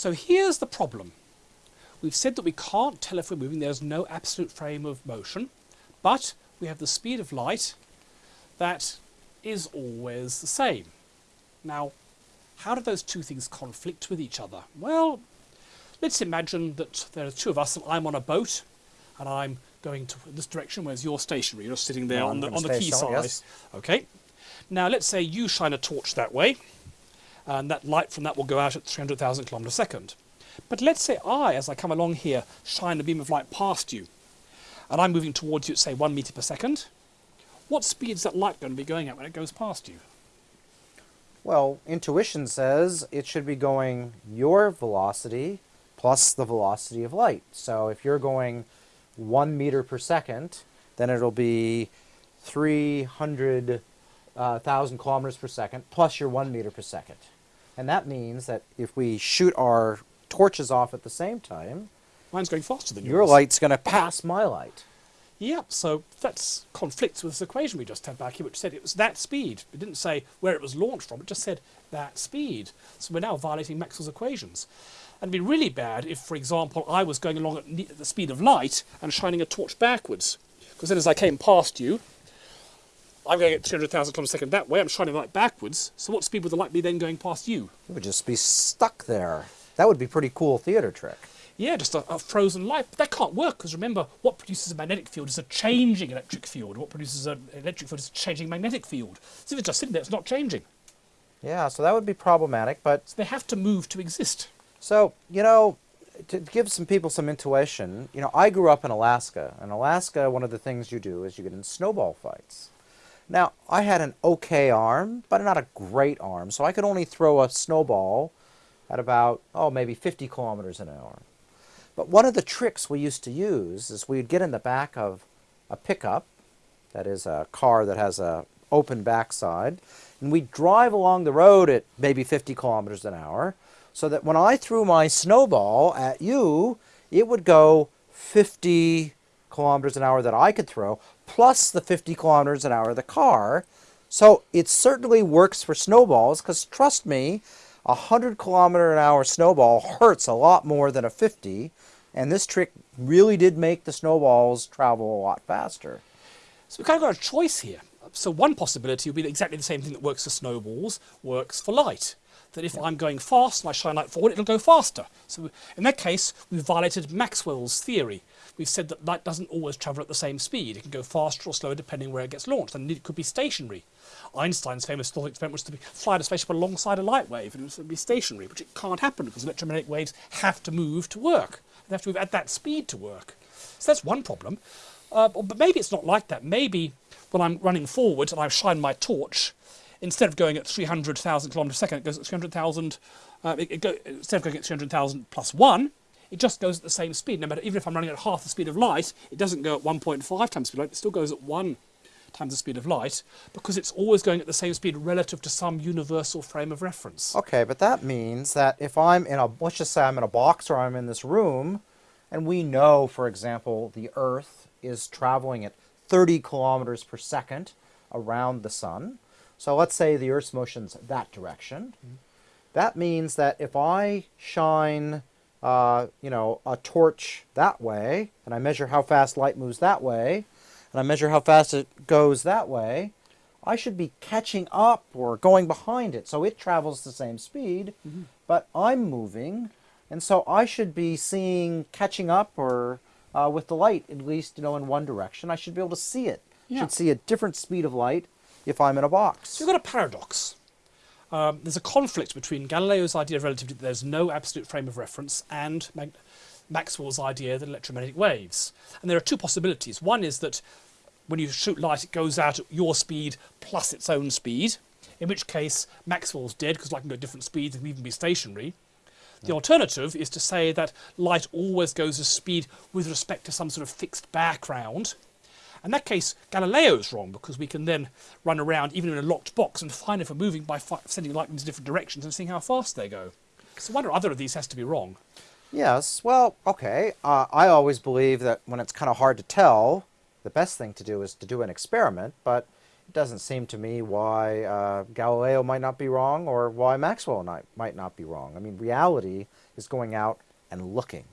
So here's the problem. We've said that we can't tell if we're moving. There's no absolute frame of motion, but we have the speed of light that is always the same. Now, how do those two things conflict with each other? Well, let's imagine that there are two of us and I'm on a boat and I'm going to this direction, whereas you're stationary. You're sitting there No, on the, on the quay side. yes. Okay. Now, let's say you shine a torch that way and that light from that will go out at 300,000 kilometers a second. But let's say I, as I come along here, shine a beam of light past you, and I'm moving towards you at, say, one meter per second. What speed is that light going to be going at when it goes past you? Well, intuition says it should be going your velocity plus the velocity of light. So if you're going one meter per second, then it'll be 300,000 uh, kilometers per second plus your one meter per second. And that means that if we shoot our torches off at the same time, Mine's going faster than yours. your light's going to pass my light. Yep, so that conflicts with this equation we just had back here, which said it was that speed. It didn't say where it was launched from, it just said that speed. So we're now violating Maxwell's equations. And it'd be really bad if, for example, I was going along at at the speed of light and shining a torch backwards. Because then as I came past you, I'm going at 200,000 kilometers a second that way, I'm shining light backwards. So what speed would the light be then going past you? It would just be stuck there. That would be pretty cool theater trick. Yeah, just a, a frozen light. But that can't work because remember, what produces a magnetic field is a changing electric field. What produces an electric field is a changing magnetic field. So if it's just sitting there, it's not changing. Yeah, so that would be problematic, but So they have to move to exist. So, you know, to give some people some intuition, you know, I grew up in Alaska. In Alaska, one of the things you do is you get in snowball fights. Now, I had an okay arm, but not a great arm, so I could only throw a snowball at about, oh, maybe 50 kilometers an hour. But one of the tricks we used to use is we'd get in the back of a pickup, that is a car that has a open backside, and we'd drive along the road at maybe 50 kilometers an hour, so that when I threw my snowball at you, it would go 50 kilometers an hour that I could throw, plus the 50 kilometers an hour of the car. So it certainly works for snowballs, because trust me, a 100 kilometer an hour snowball hurts a lot more than a 50, and this trick really did make the snowballs travel a lot faster. So we've kind of got a choice here. So one possibility would be that exactly the same thing that works for snowballs works for light. That if I'm going fast and I shine light forward, it'll go faster. So in that case, we've violated Maxwell's theory. We've said that light doesn't always travel at the same speed. It can go faster or slower depending where it gets launched, and it could be stationary. Einstein's famous thought experiment was to be, fly a spaceship alongside a light wave, and it would be stationary, which it can't happen because electromagnetic waves have to move to work. They have to move at that speed to work. So that's one problem. Uh, but maybe it's not like that. Maybe when I'm running forward and I shine my torch, instead of going at 300,000 kilometers a second, it goes at 300,000. Uh, instead of going at 300,000 plus one, it just goes at the same speed. No matter, even if I'm running at half the speed of light, it doesn't go at 1.5 times the speed of light. It still goes at one times the speed of light because it's always going at the same speed relative to some universal frame of reference. Okay, but that means that if I'm in a, let's just say I'm in a box or I'm in this room, and we know, for example, the Earth is traveling at 30 kilometers per second around the sun. So let's say the Earth's motion's that direction. Mm-hmm. That means that if I shine, uh, you know, a torch that way, and I measure how fast light moves that way, and I measure how fast it goes that way, I should be catching up or going behind it. So it travels the same speed, but I'm moving, and so I should be seeing catching up or uh, with the light at least, you know, in one direction. I should be able to see it. Yeah. Should see a different speed of light if I'm in a box. So you've got a paradox. Um, there's a conflict between Galileo's idea of relativity that there's no absolute frame of reference and Mag- Maxwell's idea that electromagnetic waves. And there are two possibilities. One is that when you shoot light, it goes out at your speed plus its own speed, in which case Maxwell's dead because light can go at different speeds and even be stationary. The alternative is to say that light always goes at speed with respect to some sort of fixed background. In that case, Galileo is wrong because we can then run around even in a locked box and find if we're moving by sending light into different directions and seeing how fast they go. So one or other of these has to be wrong. Yes, well, okay. Uh, I always believe that when it's kind of hard to tell, the best thing to do is to do an experiment. But it doesn't seem to me why uh, Galileo might not be wrong or why Maxwell might not be wrong. I mean, reality is going out and looking.